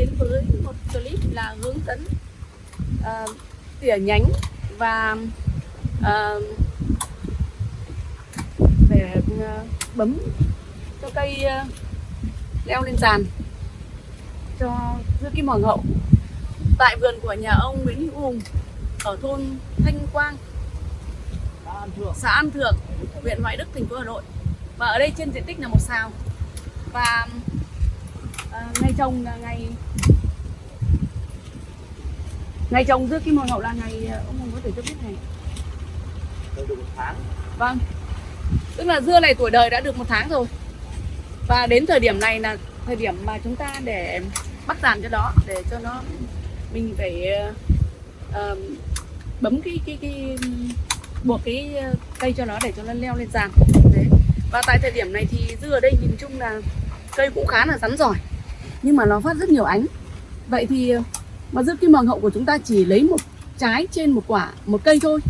đến với một clip là hướng dẫn uh, tỉa nhánh và uh, để uh, bấm cho cây uh, leo lên giàn cho dưa kim hoàng hậu. Tại vườn của nhà ông Nguyễn Hữu Hùng ở thôn Thanh Quang xã An Thượng huyện Hoài Đức thành phố Hà Nội. Và ở đây trên diện tích là một sào. Và à, ngày trồng là ngày ngày trồng dưa kim hoàng hậu là ngày à, ông Hùng có thể cho biết này. Được một tháng. Vâng. Tức là dưa này tuổi đời đã được một tháng rồi. Và đến thời điểm này là thời điểm mà chúng ta để bắt giàn cho đó để cho nó mình phải uh, bấm cái cái cái buộc cái cây cho nó để cho nó leo lên giàn đấy. Và tại thời điểm này thì dưa ở đây nhìn chung là cây cũng khá là rắn giỏi nhưng mà nó phát rất nhiều ánh. Vậy thì ờ, mà dưa kim hoàng hậu của chúng ta chỉ lấy một trái trên một quả, một cây thôi.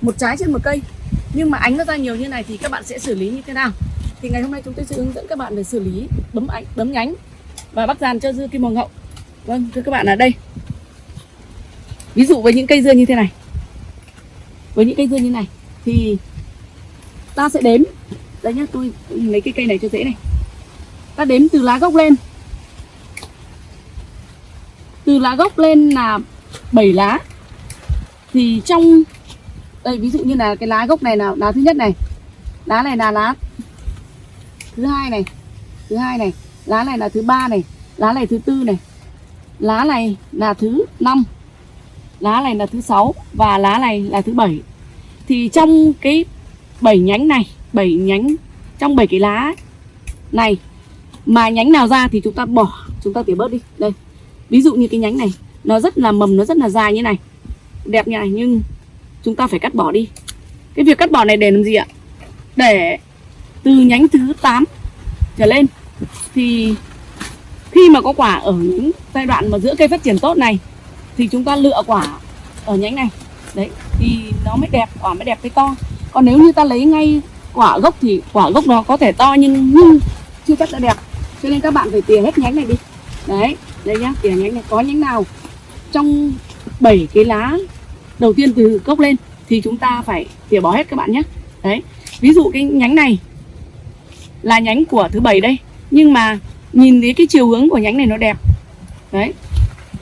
Một trái trên một cây. Nhưng mà ánh nó ra nhiều như này thì các bạn sẽ xử lý như thế nào? Thì ngày hôm nay chúng tôi sẽ hướng dẫn các bạn về xử lý bấm ánh, bấm nhánh và bắt dàn cho dưa kim hoàng hậu. Vâng thưa các bạn, ở đây. Ví dụ với những cây dưa như thế này. Với những cây dưa như này thì ta sẽ đếm. Đây nhá, tôi lấy cái cây này cho dễ này. Ta đếm từ lá gốc lên lá gốc lên là 7 lá. Thì trong, đây, ví dụ như là cái lá gốc này là lá thứ nhất này. Lá này là lá thứ hai này, thứ hai này. Lá này là thứ ba này, lá này thứ tư này. Lá này là thứ năm, lá này là thứ sáu và lá này là thứ bảy. Thì trong cái bảy nhánh này, bảy nhánh, trong bảy cái lá này mà nhánh nào ra thì chúng ta bỏ, chúng ta tỉa bớt đi. Đây ví dụ như cái nhánh này, nó rất là mầm, nó rất là dài như này. Đẹp như này, nhưng chúng ta phải cắt bỏ đi. Cái việc cắt bỏ này để làm gì ạ? Để từ nhánh thứ 8 trở lên, thì khi mà có quả ở những giai đoạn mà giữa cây phát triển tốt này, thì chúng ta lựa quả ở nhánh này. Đấy, thì nó mới đẹp, quả mới đẹp cái to. Còn nếu như ta lấy ngay quả gốc thì quả gốc nó có thể to nhưng nhưng chưa chắc đã đẹp. Cho nên các bạn phải tỉa hết nhánh này đi. Đấy đây nhá tỉa nhánh này có nhánh nào trong 7 cái lá đầu tiên từ gốc lên thì chúng ta phải tỉa bỏ hết các bạn nhé đấy, ví dụ cái nhánh này là nhánh của thứ bảy đây, nhưng mà nhìn thấy cái chiều hướng của nhánh này nó đẹp, đấy,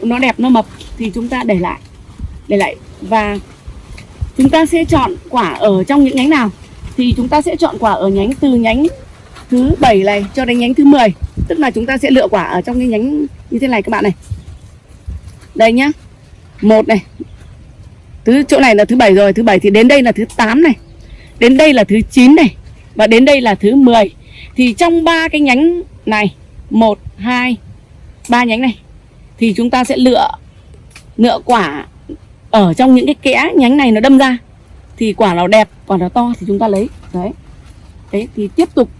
nó đẹp, nó mập thì chúng ta để lại để lại. Và chúng ta sẽ chọn quả ở trong những nhánh nào thì chúng ta sẽ chọn quả ở nhánh từ nhánh thứ bảy này cho đến nhánh thứ 10 tức là chúng ta sẽ lựa quả ở trong cái nhánh như thế này các bạn này. Đây nhá. Một này. Thứ chỗ này là thứ bảy rồi, thứ bảy thì đến đây là thứ 8 này. Đến đây là thứ 9 này. Và đến đây là thứ 10 thì trong ba cái nhánh này, một, hai, ba nhánh này, thì chúng ta sẽ lựa lựa quả ở trong những cái kẽ nhánh này nó đâm ra. Thì quả nào đẹp, quả nào to thì chúng ta lấy. Đấy. Đấy, thì tiếp tục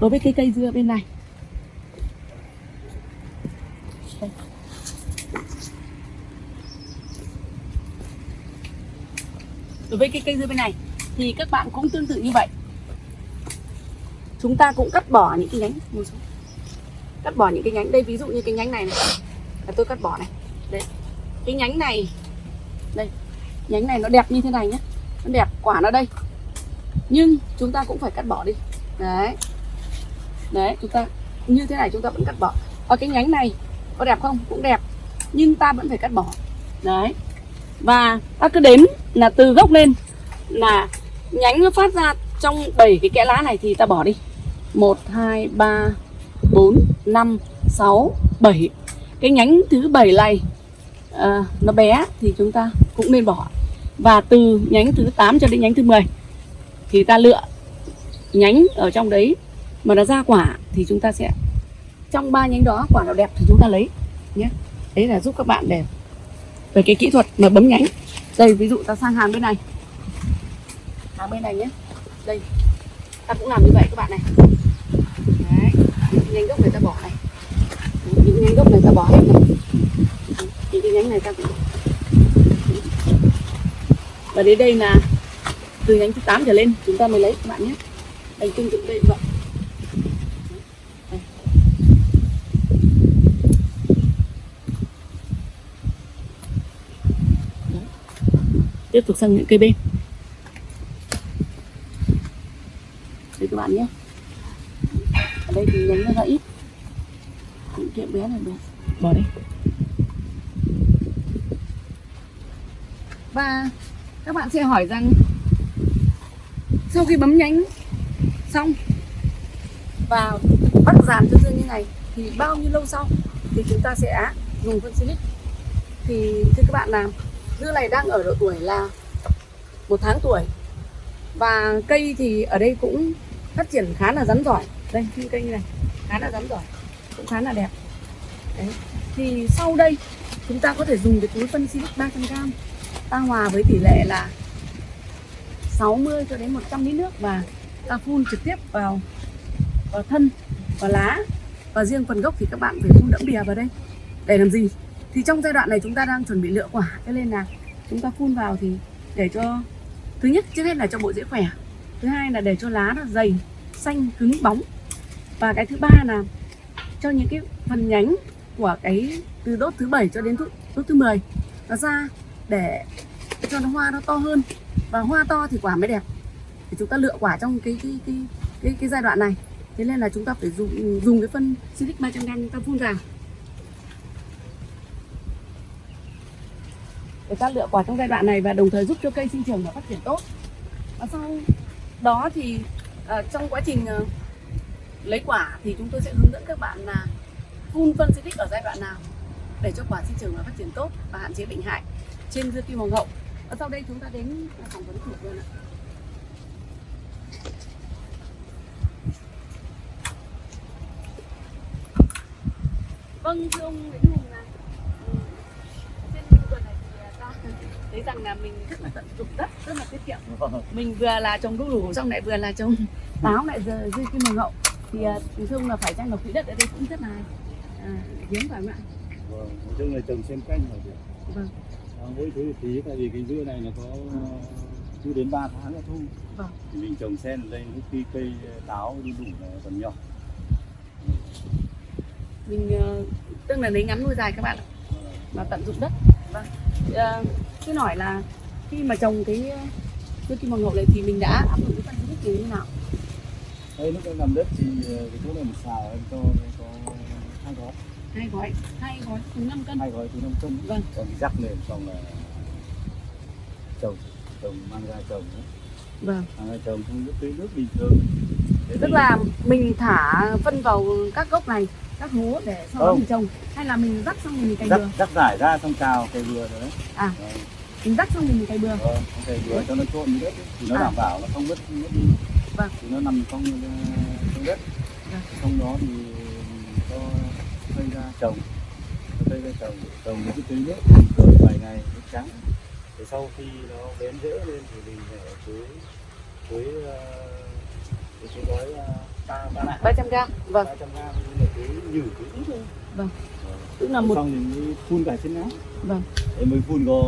đối với cái cây dưa bên này. Đối với cái cây dưa bên này thì các bạn cũng tương tự như vậy. Chúng ta cũng cắt bỏ những cái nhánh cắt bỏ những cái nhánh. Đây ví dụ như cái nhánh này, này. Là tôi cắt bỏ này. Đấy. Cái nhánh này. Đây. Nhánh này nó đẹp như thế này nhé nó đẹp quả nó đây. Nhưng chúng ta cũng phải cắt bỏ đi. Đấy. Đấy chúng ta như thế này chúng ta vẫn cắt bỏ. Và cái nhánh này có đẹp không? Cũng đẹp. Nhưng ta vẫn phải cắt bỏ. Đấy. Và ta cứ đến là từ gốc lên là nhánh nó phát ra trong 7 cái kẽ lá này thì ta bỏ đi. 1 2 3 4 5 6 7 cái nhánh thứ 7 này à, nó bé thì chúng ta cũng nên bỏ. Và từ nhánh thứ 8 cho đến nhánh thứ 10 thì ta lựa nhánh ở trong đấy mà nó ra quả thì chúng ta sẽ trong ba nhánh đó quả nào đẹp thì chúng ta lấy nhé. Đấy là giúp các bạn để về cái kỹ thuật mà bấm nhánh đây, ví dụ ta sang hàng bên này. Hàng bên này nhé. Đây. Ta cũng làm như vậy các bạn này. Đấy. Những nhánh gốc này ta bỏ này. Những nhánh gốc này ta bỏ hết này. Những cái nhánh này ta cũng và đến đây là từ nhánh thứ 8 trở lên, chúng ta mới lấy các bạn nhé. Đây, tương tự đây vậy vâng. 8 tiếp tục sang những cây bên. Đây các bạn nhé. Ở đây thì nhánh nó ra ít. Những kiện bé này được. Bỏ đi. Và các bạn sẽ hỏi rằng, sau khi bấm nhánh xong và bắt dàn cho dương như này, thì bao nhiêu lâu sau thì chúng ta sẽ dùng phân silic? Thì thưa các bạn làm dưa này đang ở độ tuổi là một tháng tuổi. Và cây thì ở đây cũng phát triển khá là rắn giỏi. Đây những cây như này, khá là rắn giỏi, cũng khá là đẹp. Đấy, thì sau đây, chúng ta có thể dùng cái túi phân silic 300g ta hòa với tỷ lệ là 60 cho đến 100 lít nước và ta phun trực tiếp vào vào thân, vào lá. Và riêng phần gốc thì các bạn phải phun đẫm bìa vào đây. Để làm gì? Thì trong giai đoạn này chúng ta đang chuẩn bị lựa quả. Cho nên là chúng ta phun vào thì để cho thứ nhất trước hết là cho bộ dễ khỏe. Thứ hai là để cho lá nó dày xanh cứng bóng. Và cái thứ ba là cho những cái phần nhánh của cái từ đốt thứ bảy cho đến đốt, đốt thứ 10 nó ra để cho nó hoa nó to hơn. Và hoa to thì quả mới đẹp. Thì chúng ta lựa quả trong cái cái cái cái, cái giai đoạn này. Thế nên là chúng ta phải dùng dùng cái phân silic 300 g chúng ta phun vào. Để ta lựa quả trong giai đoạn này và đồng thời giúp cho cây sinh trưởng và phát triển tốt. Và sau đó thì ờ, trong quá trình ờ, lấy quả thì chúng tôi sẽ hướng dẫn các bạn là phun phân silic ở giai đoạn nào để cho quả sinh trưởng và phát triển tốt và hạn chế bệnh hại trên dưa kim hoàng hậu. Và sau đây chúng ta đến phỏng vấn thủ vườn ạ. Vâng thưa ông Nguyễn thấy rằng là mình rất là tận dụng đất rất là tiết kiệm. Mình vừa là trồng đu đủ xong lại vừa là trồng táo lại giờ dưa kim hoàng hậu thì à, thưa ông là phải chăng là quỹ đất ở đây cũng rất là à, hiếm phải không ạ? Vâng nói chung là trồng xen canh là được. Vâng. À, mỗi thứ tí tại vì cái dưa này nó có chưa đến 3 tháng nữa thu. Vâng. thì mình trồng sen ở đây khi cây táo đi đủ là còn nhỏ. Mình ờ, tức là lấy ngắn nuôi dài các bạn ạ và tận dụng đất. Vâng. Uh, cứ hỏi là khi mà trồng cái ờ, dưa kim hoàng hậu này thì mình đã áp dụng cái phân tích như thế nào? Đây lúc em làm đất thì ờ, cái chỗ này một xào em cho có hai gói. Hai gói hai gói cùng 5 cân. Hai gói từ 5 cân. Vâng. còn rắc lên xong là trồng trồng mang ra trồng nữa. vâng. Mang ra trồng không nước tưới nước bình thường. Thế tức thì- là mình thả phân vào các gốc này các hố để sau đó mình trồng hay là mình rắc xong mình cày rắc bừa rắc rải ra xong cào cây vừa rồi đấy À. Vâng. mình rắc xong mình cày bừa Vâng, thể vừa cho nó trộn với đất thì nó À. đảm bảo nó không vứt vứt đi Vâng. thì nó nằm trong ờ, trong đất Vâng. xong đó thì cho cây ra trồng cho cây ra trồng trồng với cái tưới nước rồi vài ngày nước trắng thì sau khi nó bén rễ lên thì mình phải tưới tưới ờ, tưới gói ờ, 300 g vâng ba trăm gram nhưng mà tưới nhử tưới ít thôi Vâng. Tức là một xong thì mới phun cả trên lá vâng em mới phun có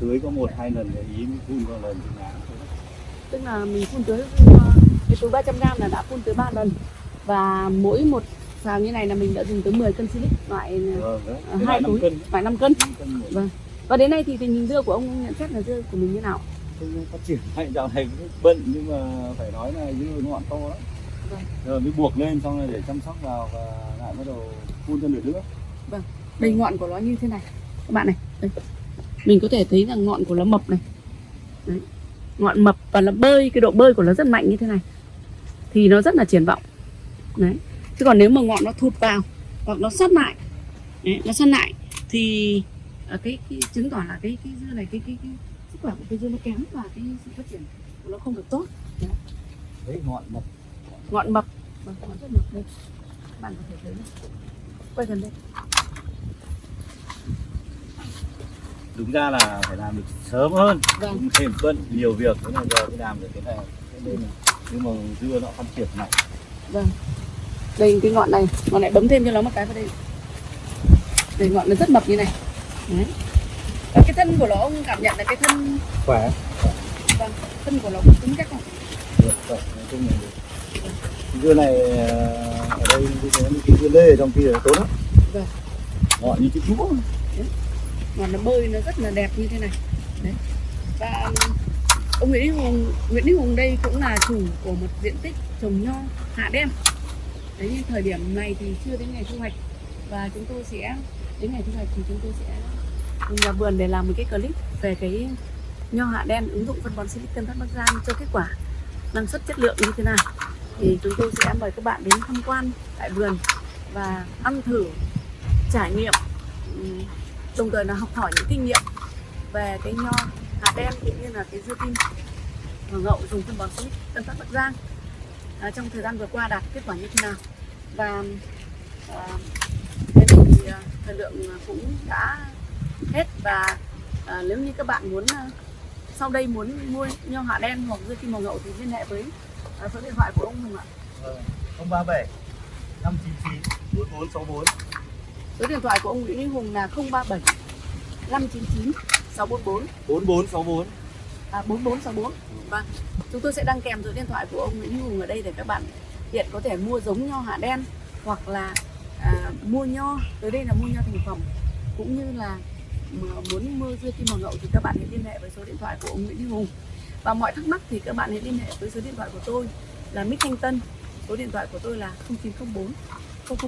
tưới có một hai lần để ý mới phun có lần trên lá thôi. tức là mình phun tưới cái túi 300 g là đã phun tưới 3 lần và mỗi một xào như này là mình đã dùng tới 10 cân silic loại Vâng. Ờ, Cái hai túi. cân, loại 5 cân năm cân một. Vâng. và đến nay thì tình hình dưa của ông nhận xét là dưa của mình như nào Không phát triển hay dạo này cũng bận nhưng mà phải nói là dưa ngọn to lắm. Vâng. Rồi mới buộc lên xong rồi để chăm sóc vào và lại bắt đầu phun cho nửa nước. đây ngọn của nó như thế này các bạn này đây. mình có thể thấy là ngọn của nó mập này đấy. ngọn mập và nó bơi cái độ bơi của nó rất mạnh như thế này thì nó rất là triển vọng đấy chứ còn nếu mà ngọn nó thụt vào hoặc nó sát lại đấy, nó sát lại thì ờ, cái, cái chứng tỏ là cái cái dưa này cái cái, cái sức khỏe của cây dưa nó kém và cái sự phát triển của nó không được tốt Đấy ngọn mập. ngọn mập vâng, ngọn rất mập đây các bạn có thể thấy này. quay gần đây Đúng ra là phải làm được sớm hơn. vâng thêm bận nhiều việc thế là giờ mới làm được cái này. Nhưng mà dưa nó phát triển mạnh. Vâng. Đây cái ngọn này, ngọn này bấm thêm cho nó một cái vào đây. Đây ngọn nó rất mập như này. Đấy. Cái thân của nó ông cảm nhận là cái thân Khỏe. vâng, thân của nó cũng cứng chắc không? Được, khỏe. Nói chung là. Cái dưa này ờ, ở đây như thế cái dưa lê trong kia tốt lắm. Vâng. Ngọn như chiếc đũa. Ngọn nó bơi nó rất là đẹp như thế này. Đấy. và ông Nguyễn Đức Hùng Nguyễn Đức Hùng đây cũng là chủ của một diện tích trồng nho hạ đen đấy thời điểm này thì chưa đến ngày thu hoạch và chúng tôi sẽ đến ngày thu hoạch thì chúng tôi sẽ nhà vườn để làm một cái clip về cái nho hạ đen ứng dụng phân bón silicon Tân Phát Bắc Giang cho kết quả năng suất chất lượng như thế nào. Thì chúng tôi sẽ mời các bạn đến tham quan tại vườn và ăn thử trải nghiệm đồng thời là học hỏi những kinh nghiệm về cái nho hạt đen cũng như là cái dưa kim và ngậu dùng phân bón Silic Tân Phát Bắc Giang à, trong thời gian vừa qua đạt kết quả như thế nào. Và à, thế thì à, thời lượng cũng đã hết và à, nếu như các bạn muốn à, sau đây muốn mua nho hạ đen hoặc dưa kim hoàng hậu thì liên hệ với à, số điện thoại của ông Hùng ạ. Bốn bốn sáu bốn. Số điện thoại của ông Nguyễn Minh Hùng là 037 599 644 bốn bốn. Sáu bốn. À, 4464 Vâng, chúng tôi sẽ đăng kèm số điện thoại của ông Nguyễn Minh Hùng ở đây để các bạn hiện có thể mua giống nho hạ đen hoặc là à, mua nho tới đây là mua nho thành phẩm cũng như là muốn mua dưa kim hoàng hậu thì các bạn hãy liên hệ với số điện thoại của ông Nguyễn Đức Hùng. Và mọi thắc mắc thì các bạn hãy liên hệ với số điện thoại của tôi là Mít Thanh Tân. Số điện thoại của tôi là 0904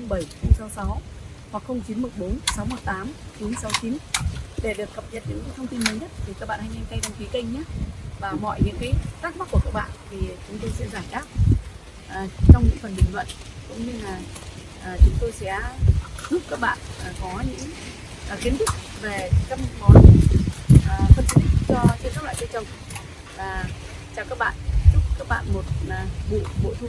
007 066 hoặc 0914 618 969 để được cập nhật những thông tin mới nhất thì các bạn hãy nhanh tay đăng ký kênh nhé. Và mọi những cái thắc mắc của các bạn thì chúng tôi sẽ giải đáp à, trong những phần bình luận. Cũng như là à, chúng tôi sẽ giúp các bạn à, có những à, kiến thức về các món à, phân tích cho trên các loại cây trồng. Và chào các bạn. Chúc các bạn một à, vụ bội thu.